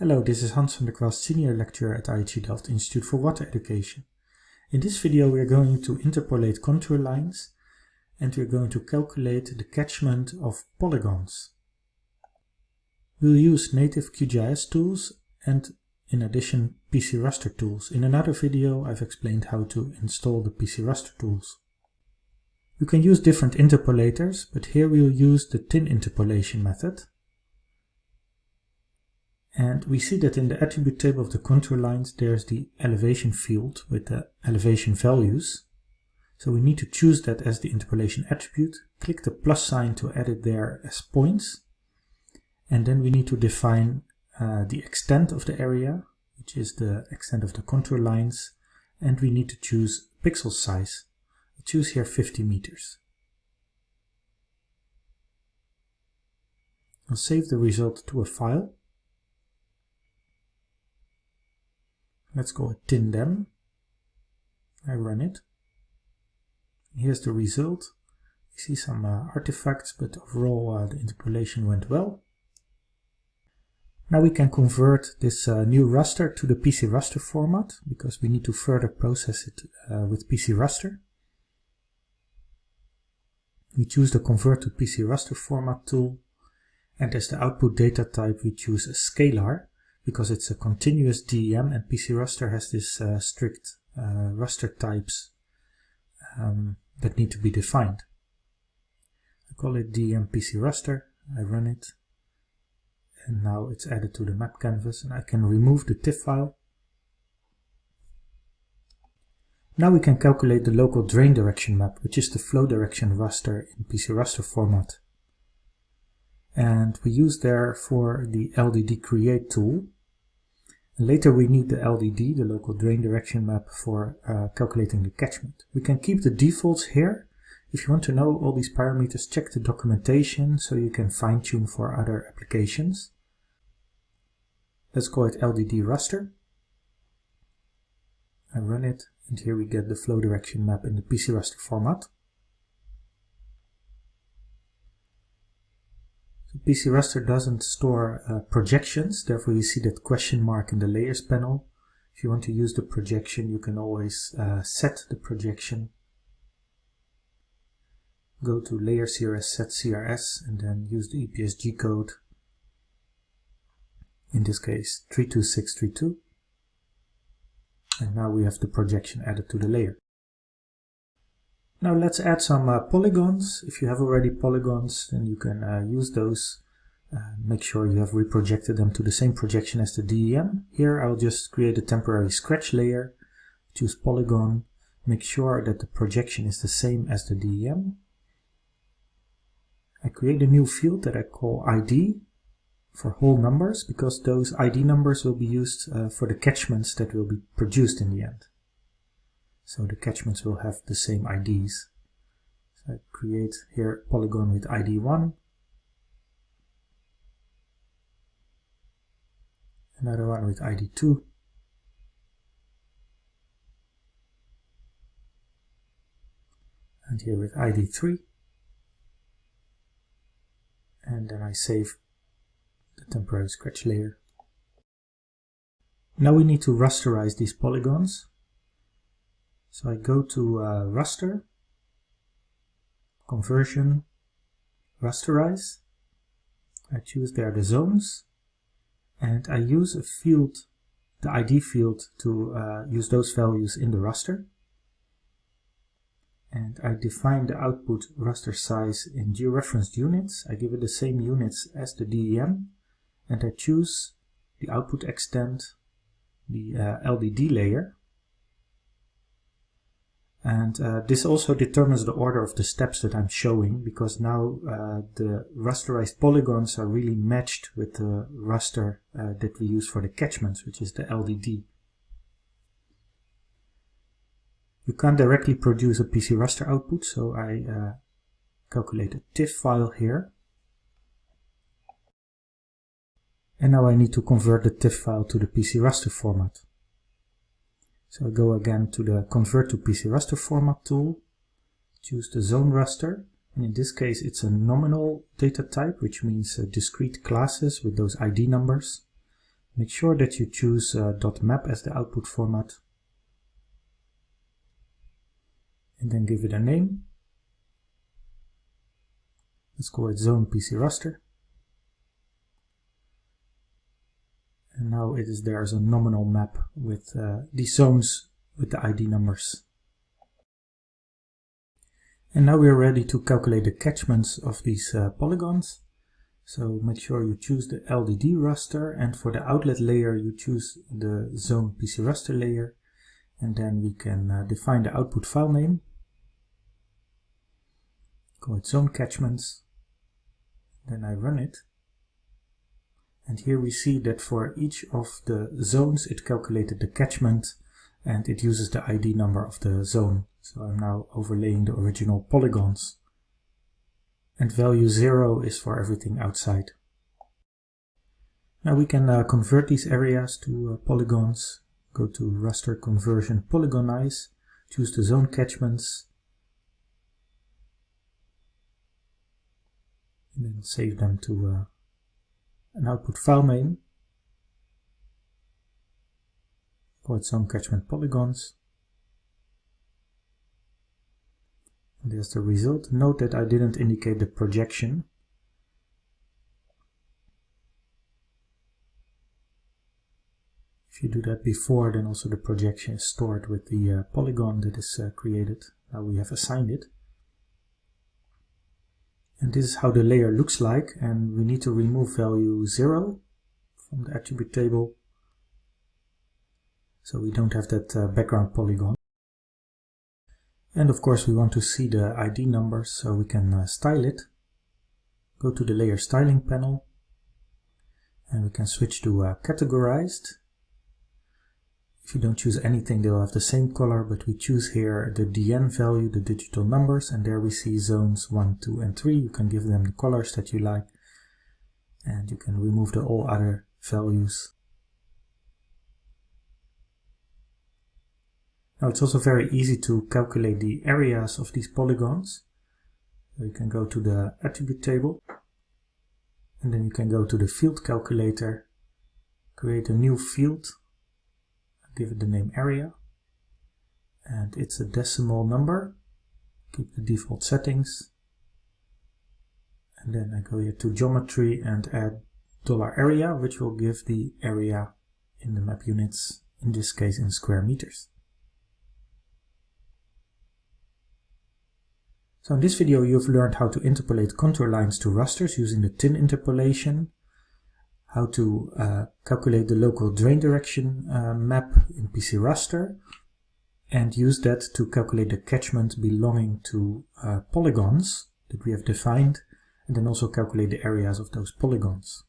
Hello, this is Hans van der Kwast, Senior Lecturer at IHE Delft Institute for Water Education. In this video we are going to interpolate contour lines and we are going to calculate the catchment of polygons. We'll use native QGIS tools and in addition PC Raster tools. In another video I've explained how to install the PC Raster tools. You can use different interpolators, but here we'll use the tin interpolation method. And we see that in the attribute table of the contour lines there's the elevation field with the elevation values. So we need to choose that as the interpolation attribute, click the plus sign to add it there as points, and then we need to define uh, the extent of the area, which is the extent of the contour lines, and we need to choose pixel size. I choose here 50 meters. I'll save the result to a file. Let's go TinDem. I run it. Here's the result. You see some uh, artifacts, but overall uh, the interpolation went well. Now we can convert this uh, new raster to the PC raster format because we need to further process it uh, with PC raster. We choose the convert to PC raster format tool and as the output data type we choose a scalar because it's a continuous DEM and PC raster has this uh, strict uh, raster types um, that need to be defined. I call it DEM PC raster, I run it and now it's added to the map canvas and I can remove the TIFF file. Now we can calculate the local drain direction map, which is the flow direction raster in PC raster format. And we use there for the LDD create tool. Later we need the LDD, the local drain direction map, for uh, calculating the catchment. We can keep the defaults here. If you want to know all these parameters, check the documentation so you can fine tune for other applications. Let's call it LDD raster. I run it and here we get the flow direction map in the PC raster format. PC raster doesn't store uh, projections, therefore you see that question mark in the layers panel. If you want to use the projection, you can always uh, set the projection. Go to layer CRS set CRS and then use the EPSG code in this case 32632 and now we have the projection added to the layer. Now let's add some uh, polygons. If you have already polygons then you can uh, use those. Uh, make sure you have reprojected them to the same projection as the DEM. Here I'll just create a temporary scratch layer, choose polygon, make sure that the projection is the same as the DEM. I create a new field that I call ID for whole numbers because those ID numbers will be used uh, for the catchments that will be produced in the end. So the catchments will have the same IDs. So I create here polygon with ID 1, another one with ID 2, and here with ID 3, and then I save the temporary scratch layer. Now we need to rasterize these polygons. So I go to uh, raster, conversion, rasterize. I choose there the zones and I use a field, the ID field to uh, use those values in the raster. And I define the output raster size in georeferenced units. I give it the same units as the DEM and I choose the output extent, the uh, LDD layer. And uh, this also determines the order of the steps that I'm showing because now uh, the rasterized polygons are really matched with the raster uh, that we use for the catchments, which is the LDD. You can't directly produce a PC raster output, so I uh, calculate a TIFF file here And now I need to convert the TIFF file to the PC raster format. So I go again to the convert to PC raster format tool, choose the zone raster, and in this case it's a nominal data type, which means uh, discrete classes with those ID numbers. Make sure that you choose uh, .map as the output format. And then give it a name. Let's call it zone PC raster. And now it is there as a nominal map with uh, the zones with the ID numbers. And now we are ready to calculate the catchments of these uh, polygons. So make sure you choose the LDD raster and for the outlet layer you choose the zone PC raster layer and then we can uh, define the output file name. Call it zone catchments. Then I run it. And here we see that for each of the zones it calculated the catchment and it uses the ID number of the zone. So I'm now overlaying the original polygons and value 0 is for everything outside. Now we can uh, convert these areas to uh, polygons. Go to raster conversion polygonize, choose the zone catchments, and then save them to uh, an output file name. for zone catchment polygons. There's the result. Note that I didn't indicate the projection. If you do that before, then also the projection is stored with the uh, polygon that is uh, created. Now we have assigned it. And this is how the layer looks like, and we need to remove value 0 from the attribute table. So we don't have that uh, background polygon. And of course we want to see the ID number so we can uh, style it. Go to the layer styling panel and we can switch to uh, categorized. If you don't choose anything they'll have the same color but we choose here the DN value, the digital numbers and there we see zones 1, 2 and 3. You can give them the colors that you like and you can remove the all other values Now it's also very easy to calculate the areas of these polygons. So you can go to the attribute table and then you can go to the field calculator, create a new field, give it the name area and it's a decimal number. Keep the default settings and then I go here to geometry and add dollar $area which will give the area in the map units, in this case in square meters. So in this video you've learned how to interpolate contour lines to rasters using the tin interpolation, how to uh, calculate the local drain direction uh, map in PC raster, and use that to calculate the catchment belonging to uh, polygons that we have defined, and then also calculate the areas of those polygons.